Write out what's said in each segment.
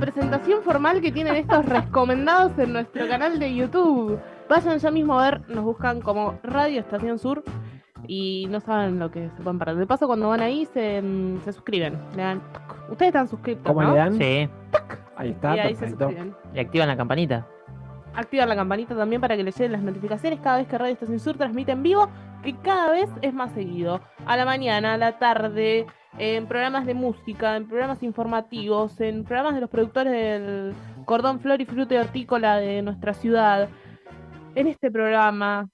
presentación formal que tienen estos recomendados en nuestro canal de YouTube. Vayan ya mismo a ver, nos buscan como Radio Estación Sur y no saben lo que se pueden perder. De paso, cuando van ahí, se, mm, se suscriben. Le dan, Ustedes están suscritos. ¿Cómo ¿no? le dan? Sí. Ahí está, y ahí se suscriben. Y activan la campanita. Activar la campanita también para que les lleguen las notificaciones cada vez que Radio Estación Sur transmite en vivo, que cada vez es más seguido. A la mañana, a la tarde, en programas de música, en programas informativos, en programas de los productores del cordón flor y fruta hortícola de nuestra ciudad. En este programa,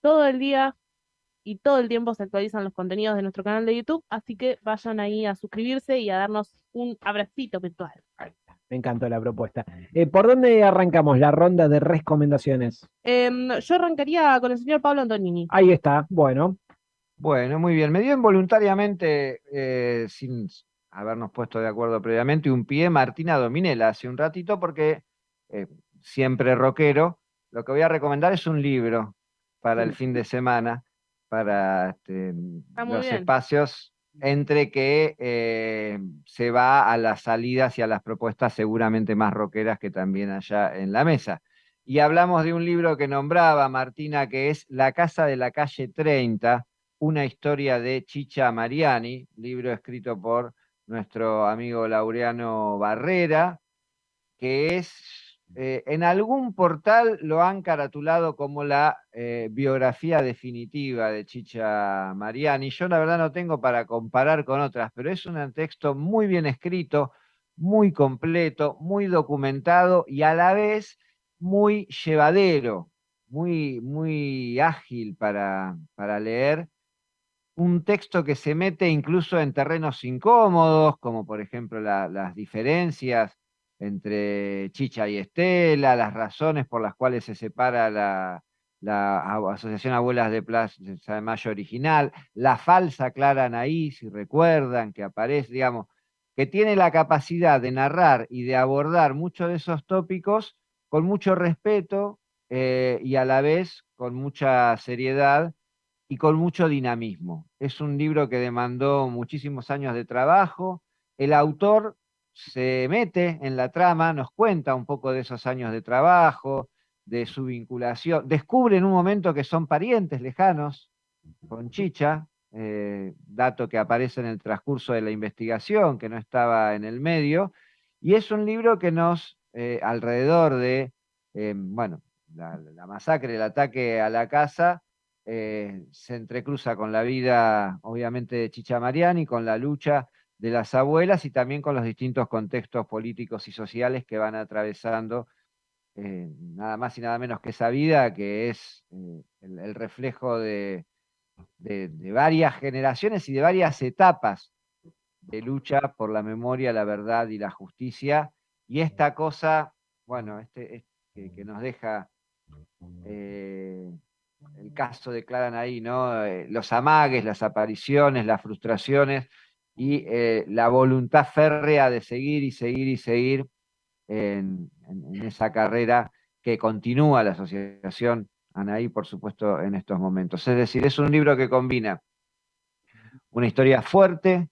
todo el día y todo el tiempo se actualizan los contenidos de nuestro canal de YouTube, así que vayan ahí a suscribirse y a darnos un abracito virtual. Me encantó la propuesta. Eh, ¿Por dónde arrancamos la ronda de recomendaciones? Em, yo arrancaría con el señor Pablo Antonini. Ahí está, bueno. Bueno, muy bien. Me dio involuntariamente, eh, sin habernos puesto de acuerdo previamente, un pie Martina Dominela hace un ratito, porque eh, siempre rockero, lo que voy a recomendar es un libro para el fin de semana, para este, muy los bien. espacios entre que eh, se va a las salidas y a las propuestas seguramente más rockeras que también allá en la mesa. Y hablamos de un libro que nombraba Martina, que es La Casa de la Calle 30, una historia de Chicha Mariani, libro escrito por nuestro amigo Laureano Barrera, que es, eh, en algún portal lo han caratulado como la eh, biografía definitiva de Chicha Mariani. Yo la verdad no tengo para comparar con otras, pero es un texto muy bien escrito, muy completo, muy documentado y a la vez muy llevadero, muy, muy ágil para, para leer un texto que se mete incluso en terrenos incómodos, como por ejemplo la- las diferencias entre Chicha y Estela, las razones por las cuales se separa la, Asociación Abuelas de Plaza de Mayo original, la falsa Clara Anaí, si recuerdan, que aparece, digamos, que tiene la capacidad de narrar y de abordar muchos de esos tópicos con mucho respeto eh, y a la vez con mucha seriedad y con mucho dinamismo. Es un libro que demandó muchísimos años de trabajo. El autor se mete en la trama, nos cuenta un poco de esos años de trabajo, de su vinculación. Descubre en un momento que son parientes lejanos con Chicha, eh, dato que aparece en el transcurso de la investigación, que no estaba en el medio. Y es un libro que nos, eh, alrededor de, eh, bueno, la, la masacre, el ataque a la casa, eh, se entrecruza con la vida, obviamente, de Chicha Mariani, con la lucha de las abuelas y también con los distintos contextos políticos y sociales que van atravesando eh, nada más y nada menos que esa vida, que es eh, el, reflejo de, varias generaciones y de varias etapas de lucha por la memoria, la verdad y la justicia. Y esta cosa, bueno, este, es- que, nos deja el caso de Clara ahí, ¿no? Eh, los amagues, las apariciones, las frustraciones y eh, la voluntad férrea de seguir y seguir y seguir en, en- en esa carrera que continúa la asociación Anaí, por supuesto, en estos momentos. Es decir, es un libro que combina una historia fuerte,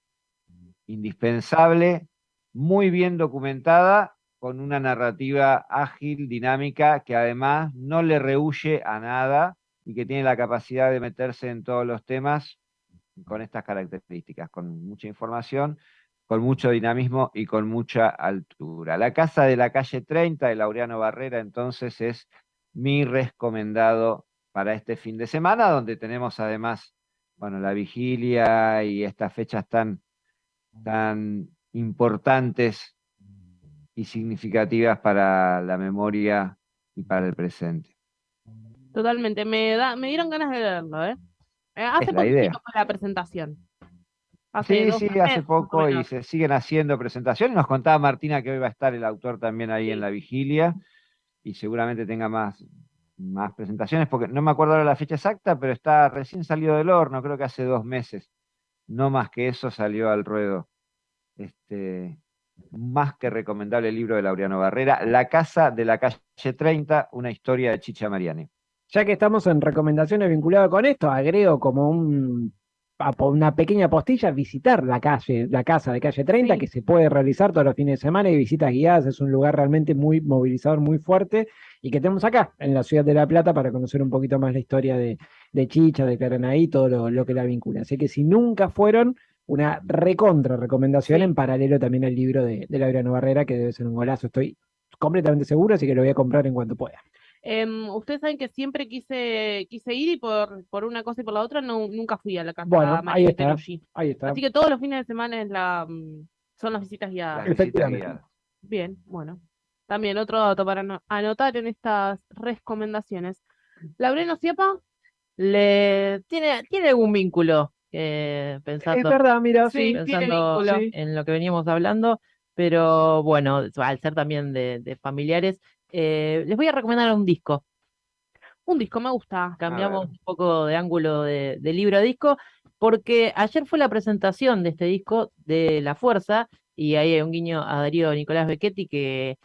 indispensable, muy bien documentada, con una narrativa ágil, dinámica, que además no le rehuye a nada y que tiene la capacidad de meterse en todos los temas con estas características, con mucha información, con mucho dinamismo y con mucha altura. La Casa de la Calle 30 de Laureano Barrera, entonces, es mi recomendado para este fin de semana, donde tenemos además, bueno, la vigilia y estas fechas tan, tan importantes y significativas para la memoria y para el presente. Totalmente, me da, me dieron ganas de leerlo, ¿eh? Eh, Hace la poquito idea. la presentación. Hace Sí, sí, meses, hace poco y se siguen haciendo presentaciones. Nos contaba Martina que hoy va a estar el autor también ahí en la vigilia y seguramente tenga más, más presentaciones, porque no me acuerdo ahora la fecha exacta, pero está recién salido del horno, creo que hace dos meses. No más que eso salió al ruedo. Este, más que recomendable el libro de Laureano Barrera, La Casa de la Calle 30, una historia de Chicha Mariani. Ya que estamos en recomendaciones vinculadas con esto, agrego como un una pequeña postilla, visitar la calle, la casa de calle 30, Sí. que se puede realizar todos los fines de semana y visitas guiadas. Es un lugar realmente muy movilizador, muy fuerte y que tenemos acá, en la ciudad de La Plata, para conocer un poquito más la historia de, de Chicha, de Claranaí, todo lo, lo que la vincula. Así que si nunca fueron, una recontra recomendación Sí. en paralelo también al libro de, de Laureano Barrera, que debe ser un golazo, estoy completamente seguro, así que lo voy a comprar en cuanto pueda. Em, ustedes saben que siempre quise, quise ir y por, por una cosa y por la otra no, nunca fui a la casa Bueno, ahí María está. Ahí está. Así que todos los fines de semana es la, mm, son las visitas guiadas. Bien, bueno. También otro dato para ano- anotar en estas recomendaciones. Laureano Ciapa, Le tiene, tiene algún vínculo, eh, Es pensando, verdad, mira, Sí, pensando vínculo. en lo que veníamos hablando, pero bueno, al ser también de, de familiares, eh, les voy a recomendar un disco. un disco me gusta. Cambiamos un poco de ángulo de, de libro a disco, porque ayer fue la presentación de este disco de La Fuerza, y ahí hay un guiño a Darío Nicolás Becchetti que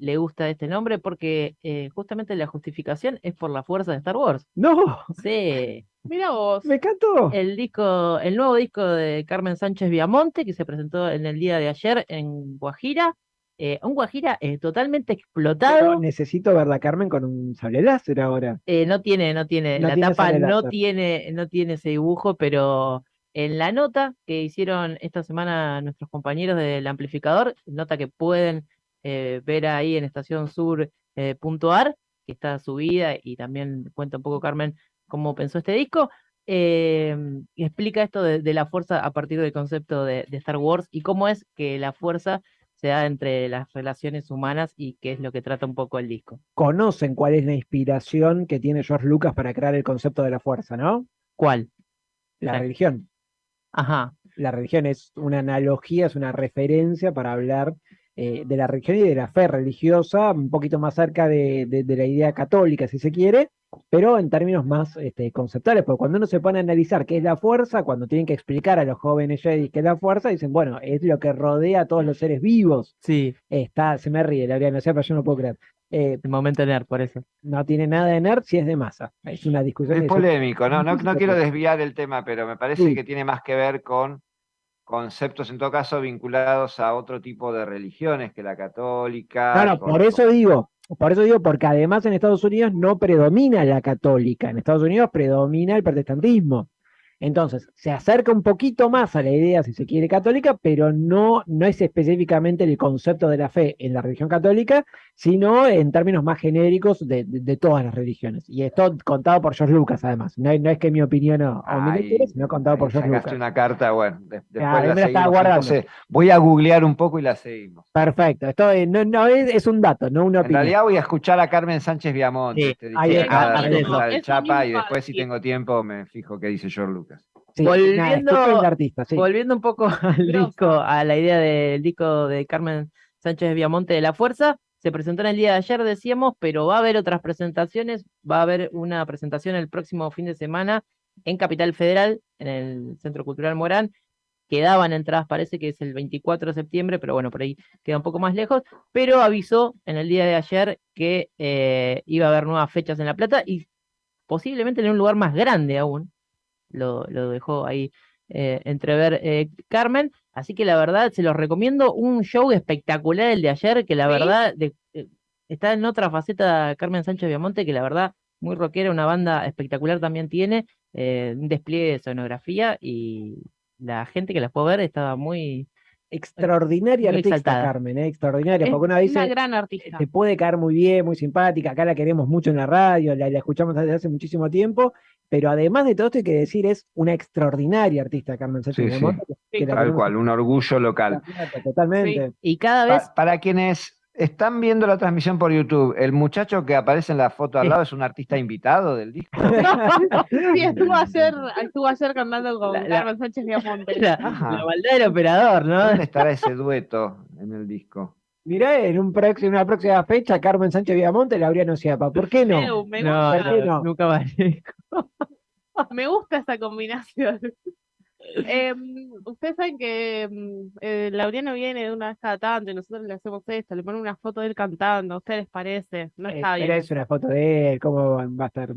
le gusta este nombre, porque eh, justamente la justificación es por la fuerza de Star Wars. No, Sí. Mira vos. me encantó. El disco, el nuevo disco de Carmen Sánchez Viamonte, que se presentó en el día de ayer en Guajira. Eh, un Guajira eh, totalmente Pero explotado. necesito ver la Carmen con un sable láser ahora. eh, no tiene, no tiene, No la tiene tapa no tiene, no tiene ese dibujo, pero en la nota que hicieron esta semana nuestros compañeros del amplificador, nota que pueden ver ahí en estacionsur.ar, que está subida y también cuenta un poco Carmen cómo pensó este disco. y explica esto de, de la fuerza a partir del concepto de, de Star Wars y cómo es que la fuerza se da entre las relaciones humanas y qué es lo que trata un poco el disco. Conocen cuál es la inspiración que tiene George Lucas para crear el concepto de la fuerza, ¿no? ¿Cuál? La religión. Ajá. La religión es una analogía, es una referencia para hablar eh, de la religión y de la fe religiosa, un poquito más cerca de, de- de la idea católica, si se quiere, pero en términos más este, conceptuales, porque cuando uno se pone a analizar qué es la fuerza, cuando tienen que explicar a los jóvenes Jedi qué es la fuerza, dicen, bueno, es lo que rodea a todos los seres vivos. Sí, Está, se me ríe, la no sé, pero yo no puedo creer. Eh, el momento nerd, por eso. no tiene nada de nerd si es de masa. Es una discusión Es polémico, ¿no? No, no Muchísimo quiero desviar el tema, pero me parece Sí. que tiene más que ver con conceptos, en todo caso, vinculados a otro tipo de religiones que la católica. No, no, con- por eso digo, por eso digo, porque además en Estados Unidos no predomina la católica, en Estados Unidos predomina el protestantismo. Entonces, se acerca un poquito más a la idea, si se quiere, católica, pero no, no es específicamente el concepto de la fe en la religión católica, sino en términos más genéricos de, de- de todas las religiones. Y esto contado por George Lucas, además. No, es- no es que mi opinión o, o mi lectura, sino contado por George Lucas. una carta, bueno, de- después Claro, la me la estaba seguimos. guardando. Entonces, voy a googlear un poco y la seguimos. Perfecto. Esto eh, no, no es, es un dato, no una En opinión. realidad voy a escuchar a Carmen Sánchez Viamonte, Sí, este, ahí dije Eso Chapa, y después, si tengo tiempo, me fijo qué dice George Lucas. Sí, Volviendo- artista, sí. Volviendo un poco al disco, a la idea del disco de Carmen Sánchez Viamonte de La Fuerza, se presentó en el día de ayer, decíamos, pero va a haber otras presentaciones, va a haber una presentación el próximo fin de semana en Capital Federal, en el Centro Cultural Morán, quedaban entradas, parece que es el 24 de septiembre, pero bueno, por ahí queda un poco más lejos, pero avisó en el día de ayer que eh, iba a haber nuevas fechas en La Plata y posiblemente en un lugar más grande aún, lo, lo dejó ahí eh, entrever eh, Carmen, así que la verdad se los recomiendo, un show espectacular el de ayer, que la ¿Sí? verdad de- eh, está en otra faceta Carmen Sánchez Viamonte, que la verdad muy rockera, una banda espectacular también tiene, un despliegue de sonografía y la gente que la fue a ver estaba muy... Extraordinaria Muy artista, exaltada. Carmen, ¿eh? extraordinaria, Es porque una una dice, gran artista. te puede caer muy bien, muy simpática, acá la queremos mucho en la radio, la, la escuchamos desde hace muchísimo tiempo, pero además de todo esto hay que decir, es una extraordinaria artista, Carmen Sánchez Sí, sí. La Tal cual, un orgullo local. La Totalmente. Y cada Pa- vez... para quienes están viendo la transmisión por YouTube, el muchacho que aparece en la foto al lado es un artista invitado del disco. Sí, estuvo ayer, estuvo ayer cantando con La- la- Carmen Sánchez Viamonte. La, Ajá. la maldad del operador, ¿no? ¿Dónde estará ese dueto en el disco? Mirá, en un próximo, una próxima fecha, Carmen Sánchez Viamonte, Laureano Ciapa, ¿por qué no? Me, No, gusta, ¿por qué no? nunca va. me gusta esa combinación. Em, ustedes saben que em, eh, Laureano viene de una vez cada tanto y nosotros le hacemos esto, le ponemos una foto de él cantando, ¿a ustedes les parece? No Eh, está pero bien. es una foto de él, ¿cómo va a estar?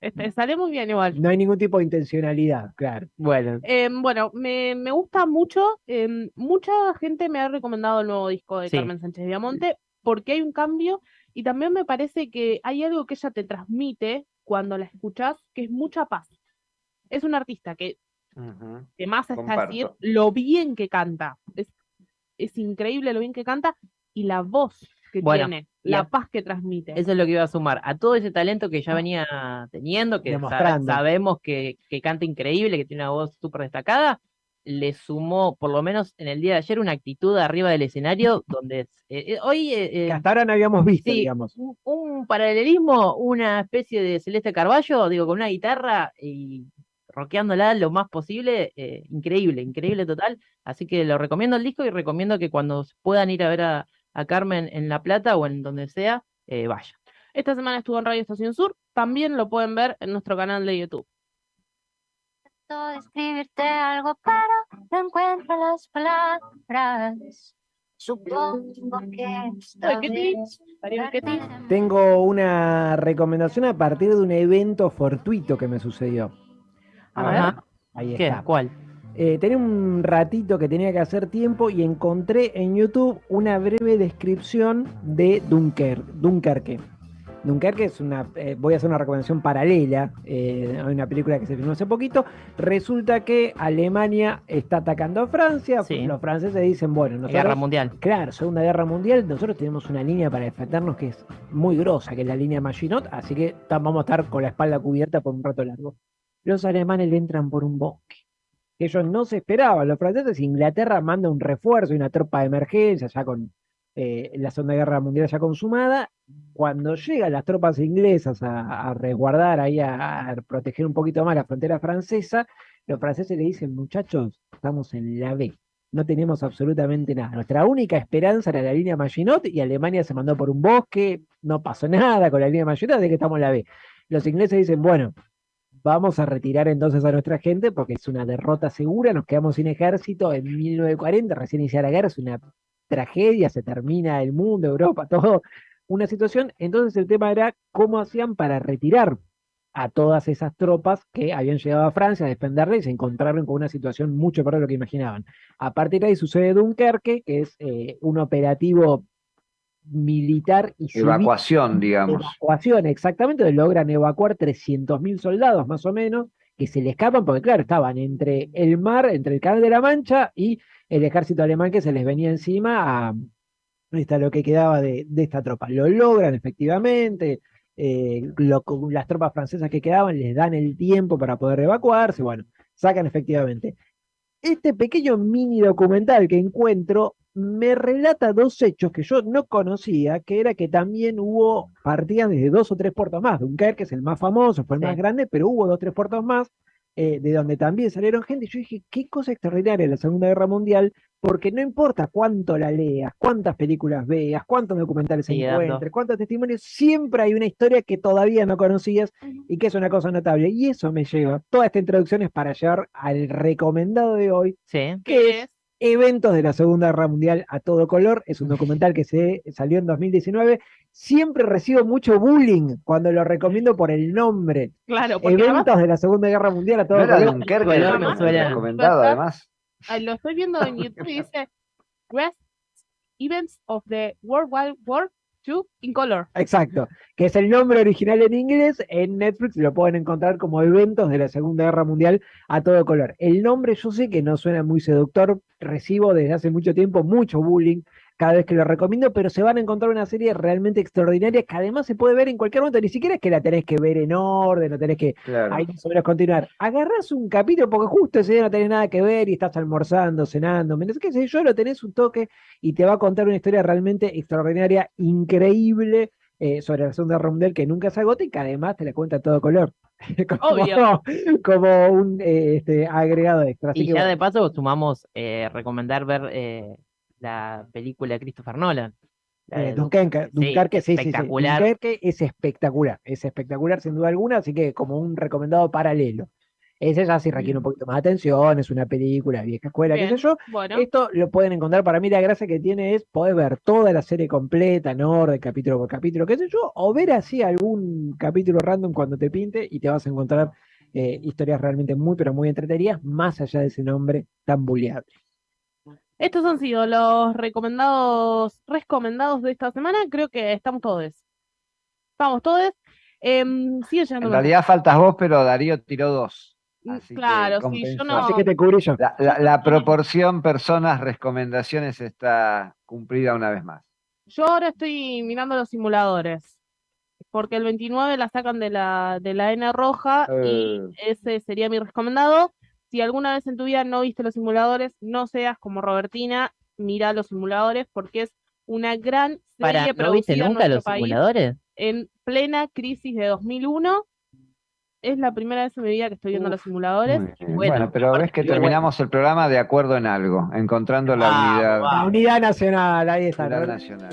Este, sale muy bien igual. No hay ningún tipo de intencionalidad, claro. Bueno, Em, bueno, me, me gusta mucho. em, mucha gente me ha recomendado el nuevo disco de Sí. Carmen Sánchez Viamonte porque hay un cambio y también me parece que hay algo que ella te transmite cuando la escuchas, que es mucha paz. Es un artista que, que más está decir lo bien que canta. Es, es increíble lo bien que canta y la voz que Bueno, tiene, la a- paz que transmite. eso es lo que iba a sumar. A todo ese talento que ya venía teniendo, que sabemos que, que canta increíble, que tiene una voz súper destacada, le sumó, por lo menos en el día de ayer, una actitud arriba del escenario donde eh, eh, hoy eh, Que hasta ahora no habíamos visto, sí, digamos. un, un paralelismo, una especie de Celeste Carballo, digo, con una guitarra y rockeándola lo más posible, eh, increíble, increíble total. Así que lo recomiendo el disco y recomiendo que cuando puedan ir a ver a, a Carmen en La Plata o en donde sea, eh, vayan. Esta semana estuvo en Radio Estación Sur, también lo pueden ver en nuestro canal de YouTube. Intento describirte algo, pero no encuentro las palabras. Supongo que esta ¿qué te- vez Darío, ¿qué te- Tengo una recomendación a partir de un evento fortuito que me sucedió. A ver. Ajá. Ahí ¿Qué? está. ¿Cuál? Eh, tenía un ratito que tenía que hacer tiempo y encontré en YouTube una breve descripción de Dunker, Dunkerque. Dunkerque es una, eh, voy a hacer una recomendación paralela, eh, hay una película que se filmó hace poquito, resulta que Alemania está atacando a Francia, Sí. los franceses dicen, bueno, Guerra nosotros, Mundial. claro, Segunda Guerra Mundial, nosotros tenemos una línea para defendernos que es muy grosa, que es la línea Maginot, así que vamos a estar con la espalda cubierta por un rato largo. Los alemanes le entran por un bosque que ellos no se esperaban. Los franceses, Inglaterra manda un refuerzo y una tropa de emergencia ya con eh, la Segunda Guerra Mundial ya consumada. Cuando llegan las tropas inglesas a, a resguardar ahí, a, proteger un poquito más la frontera francesa, los franceses le dicen, muchachos, estamos en la B. No tenemos absolutamente nada. Nuestra única esperanza era la línea Maginot y Alemania se mandó por un bosque, no pasó nada con la línea Maginot, de que estamos en la B. Los ingleses dicen, bueno, vamos a retirar entonces a nuestra gente porque es una derrota segura, nos quedamos sin ejército en 1940, recién iniciada la guerra, es una tragedia, se termina el mundo, Europa, todo, una situación. Entonces el tema era cómo hacían para retirar a todas esas tropas que habían llegado a Francia a defenderla y se encontraron con una situación mucho peor de lo que imaginaban. A partir de ahí sucede Dunkerque, que es eh, un operativo militar y civil Evacuación, digamos. evacuación, exactamente, logran evacuar 300.000 soldados más o menos, que se le escapan porque, claro, estaban entre el mar, entre el Canal de la Mancha y el ejército alemán que se les venía encima a está lo que quedaba de, de esta tropa. Lo logran efectivamente, eh, lo- las tropas francesas que quedaban les dan el tiempo para poder evacuarse, bueno, sacan efectivamente. Este pequeño mini documental que encuentro me relata dos hechos que yo no conocía, que era que también hubo partidas desde dos o tres puertos más. Dunkerque es el más famoso, fue el Sí. más grande, pero hubo dos o tres puertos más, eh, de donde también salieron gente. Y yo dije, qué cosa extraordinaria la Segunda Guerra Mundial, porque no importa cuánto la leas, cuántas películas veas, cuántos documentales dando. encuentres, cuántos testimonios, siempre hay una historia que todavía no conocías y que es una cosa notable. Y eso me lleva, toda esta introducción es para llevar al recomendado de hoy, Sí. que es Eventos de la Segunda Guerra Mundial a todo color. Es un documental que se salió en 2019. Siempre recibo mucho bullying cuando lo recomiendo por el nombre. Claro, porque además, Eventos de la Segunda Guerra Mundial a todo ¿No era color. Dunkerque me suena. recomendado, ¿Verdad? además? ah, lo estoy viendo en YouTube y dice Great Events of the World Wide War In Color. Exacto, que es el nombre original en inglés. En Netflix lo pueden encontrar como Eventos de la Segunda Guerra Mundial a todo color. El nombre yo sé que no suena muy seductor, recibo desde hace mucho tiempo mucho bullying cada vez que lo recomiendo, pero se van a encontrar una serie realmente extraordinaria que además se puede ver en cualquier momento, ni siquiera es que la tenés que ver en orden, no tenés que Claro. ahí más o menos continuar. Agarrás un capítulo porque justo ese día no tenés nada que ver y estás almorzando, cenando, menos qué sé yo, lo tenés un toque y te va a contar una historia realmente extraordinaria, increíble eh, sobre la Segunda Mundial que nunca se agota y que además te la cuenta a todo color. como, Obvio. como un eh, este, agregado extra. Así Y que ya bueno, de paso sumamos eh, recomendar ver eh, la película de Christopher Nolan. la eh, Dunkerque, sí, Dunkerque, sí, sí, sí. espectacular. Dunkerque es espectacular, es espectacular sin duda alguna, así que como un recomendado paralelo. Ese ya sí requiere un poquito más de atención, es una película, vieja escuela, qué sé yo. Bueno, Esto lo pueden encontrar, para mí la gracia que tiene es poder ver toda la serie completa, en orden, capítulo por capítulo, qué sé yo, o ver así algún capítulo random cuando te pinte y te vas a encontrar eh, historias realmente muy, pero muy entretenidas, más allá de ese nombre tan bulleable. Estos han sido los recomendados, recomendados de esta semana. Creo que estamos todos. Estamos todos. Em, sigue llegando En realidad faltas vos, pero Darío tiró dos. Mm, así Claro, sí, yo no. Así que te cubrí yo. La, la- la proporción personas, recomendaciones está cumplida una vez más. Yo ahora estoy mirando los simuladores. Porque el 29 la sacan de la, de la N roja y Eh. ese sería mi recomendado. Si alguna vez en tu vida no viste los simuladores, no seas como Robertina, mira los simuladores porque es una gran Para, serie ¿no viste producida nunca los país simuladores? en plena crisis de 2001. Es la primera vez en mi vida que estoy viendo los simuladores. Bueno, Bueno, pero ves que bueno. terminamos el programa de acuerdo en algo, encontrando la Vamos, unidad. La unidad nacional, ahí está. unidad ¿no? nacional.